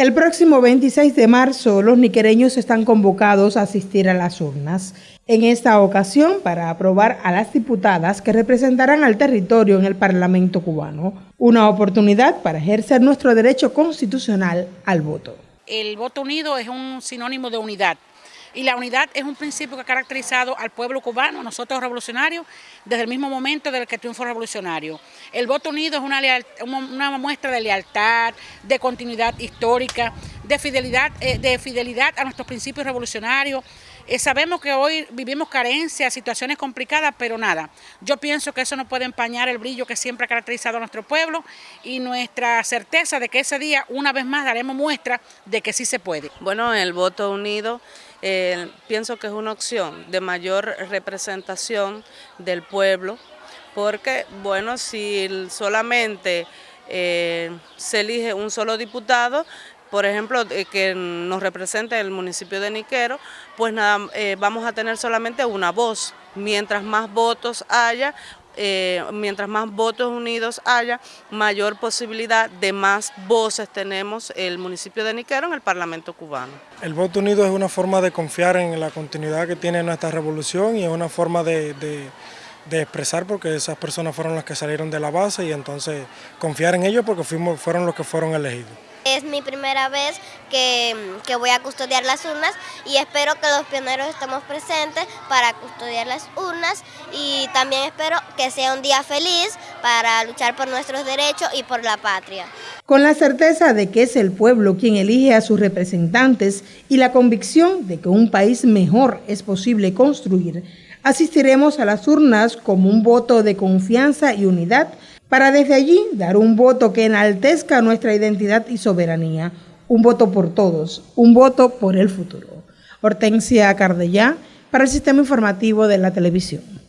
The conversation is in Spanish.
El próximo 26 de marzo, los niquereños están convocados a asistir a las urnas. En esta ocasión, para aprobar a las diputadas que representarán al territorio en el Parlamento cubano. Una oportunidad para ejercer nuestro derecho constitucional al voto. El voto unido es un sinónimo de unidad y la unidad es un principio que ha caracterizado al pueblo cubano, nosotros revolucionarios, desde el mismo momento del que triunfo revolucionario. El voto unido es una, una muestra de lealtad, de continuidad histórica, de fidelidad, eh, de fidelidad a nuestros principios revolucionarios. Eh, sabemos que hoy vivimos carencias, situaciones complicadas, pero nada. Yo pienso que eso no puede empañar el brillo que siempre ha caracterizado a nuestro pueblo y nuestra certeza de que ese día, una vez más, daremos muestra de que sí se puede. Bueno, el voto unido eh, pienso que es una opción de mayor representación del pueblo, porque, bueno, si solamente se elige un solo diputado, por ejemplo, eh, que nos represente el municipio de Niquero, pues nada, vamos a tener solamente una voz. Mientras más votos haya, eh, mientras más votos unidos haya, mayor posibilidad de más voces tenemos el municipio de Niquero en el Parlamento cubano. El voto unido es una forma de confiar en la continuidad que tiene nuestra revolución y es una forma de, expresar porque esas personas fueron las que salieron de la base y entonces confiar en ellos porque fueron los que fueron elegidos. Es mi primera vez que, voy a custodiar las urnas y espero que los pioneros estemos presentes para custodiar las urnas y también espero que sea un día feliz para luchar por nuestros derechos y por la patria. Con la certeza de que es el pueblo quien elige a sus representantes y la convicción de que un país mejor es posible construir, asistiremos a las urnas como un voto de confianza y unidad para desde allí dar un voto que enaltezca nuestra identidad y soberanía, un voto por todos, un voto por el futuro. Hortensia Cardellá, para el Sistema Informativo de la Televisión.